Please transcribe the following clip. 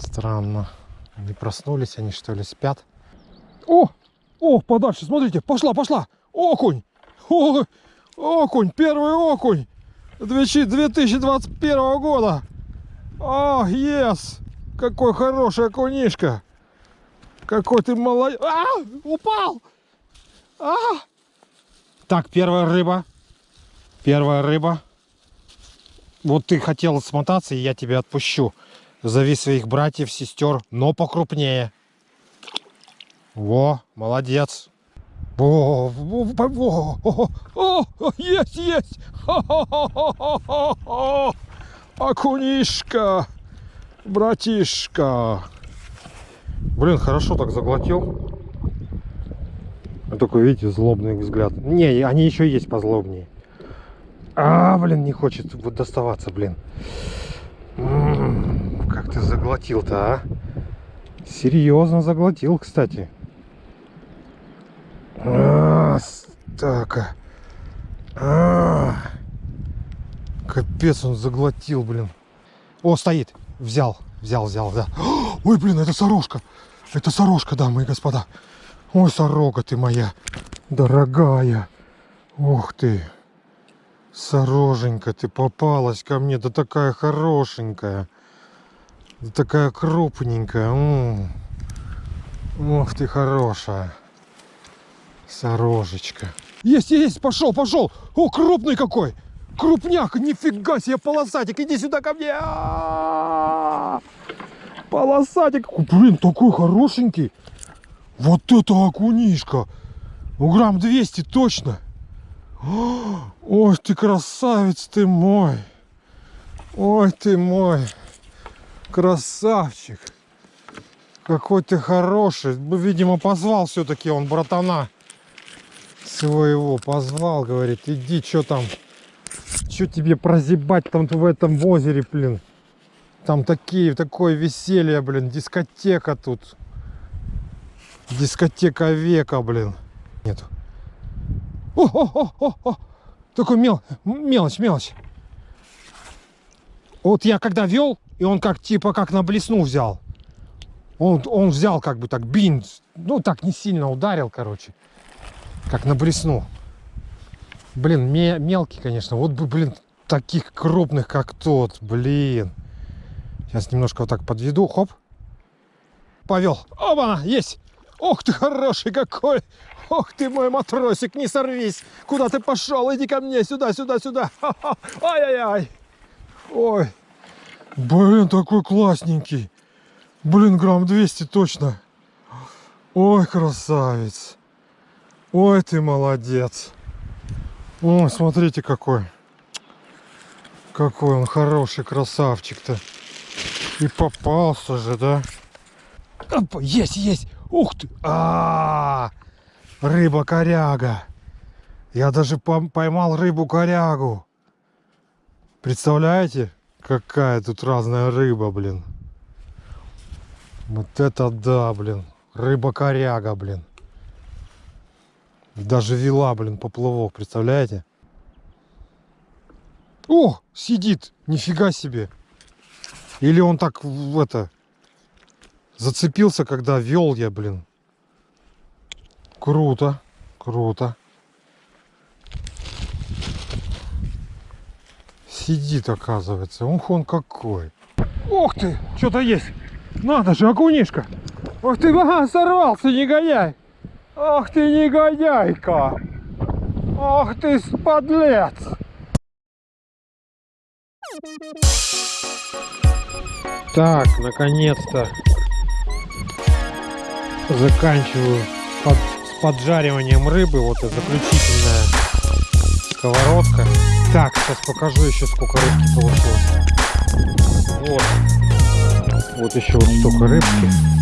Странно. Не проснулись они, что ли, спят? О! О, подальше, смотрите, пошла, пошла! Окунь! О, окунь, первый окунь! 2021 года! О, ес! Какой хороший окунишка! Какой ты молодец! А, упал! А! Так, первая рыба. Первая рыба. Вот ты хотел смотаться, и я тебя отпущу. Зови своих братьев, сестер, но покрупнее. Во, молодец. Во, во, во, о, о, о, есть, есть! Ха-ха-ха-ха-ха-ха! Окунишка, братишка. Блин, хорошо так заглотил. А Только, видите, злобный взгляд. Не, они еще есть позлобнее. А, блин, не хочет вот доставаться, блин. Ты заглотил-то, а? Серьезно заглотил, кстати. А, так. а. Капец, он заглотил, блин. О, стоит. Взял, взял, взял, да. Ой, блин, это сорожка. Это сорожка, дамы и господа. Ой, сорока ты моя, дорогая. Ух ты. Сороженька, ты попалась ко мне, да такая хорошенькая. Такая крупненькая. Ух ты хорошая. Сорожечка. Есть, есть, пошел, пошел. О, крупный какой. Крупняк, нифига себе, полосатик. Иди сюда ко мне. Полосатик. О, Блин, такой хорошенький. Вот это окунишка. Ну, грамм 200 точно. Ой, ты красавец ты мой. Ой, ты мой. Красавчик. Какой ты хороший. Ну, Видимо, позвал все-таки он братана своего. Позвал, говорит, иди, что там. Что тебе прозябать там в этом озере, блин. Там такие, такое веселье, блин, дискотека тут. Дискотека века, блин. Нету. О, о, о, о, о. Такой мел, мелочь, мелочь. Вот я когда вел, и он как типа как на блесну взял. Он, он взял как бы так бин, ну так не сильно ударил, короче. Как на блесну. Блин, ме- мелкий, конечно. Вот бы, блин, таких крупных, как тот, блин. Сейчас немножко вот так подведу, хоп. Повел. Оба, есть. Ох ты хороший какой. Ох ты мой матросик, не сорвись. Куда ты пошел? Иди ко мне, сюда, сюда, сюда. Ай-яй-яй. Ой. Блин, такой классненький. Блин, грамм 200 точно. Ой, красавец. Ой, ты молодец. Ой, смотрите какой. Какой он хороший красавчик-то. И попался же, да? Опа, есть, есть. Ух ты. А, -а, -а рыба-коряга. Я даже поймал рыбу-корягу. Представляете, какая тут разная рыба, блин. Вот это да, блин. Рыба-коряга, блин. Даже вела, блин, поплавок, представляете? О, сидит, нифига себе. Или он так в это зацепился, когда вел я, блин. Круто, круто. Сидит, оказывается. Ух, он какой. Ух ты, что-то есть. Надо же, окунишка. Ох ты, ага, сорвался, негодяй. Ах ты, негодяйка. Ах ты, подлец. Так, наконец-то заканчиваю под- с поджариванием рыбы. Вот и заключительная сковородка. Так, сейчас покажу еще сколько рыбки получилось. Вот. Вот еще вот столько рыбки.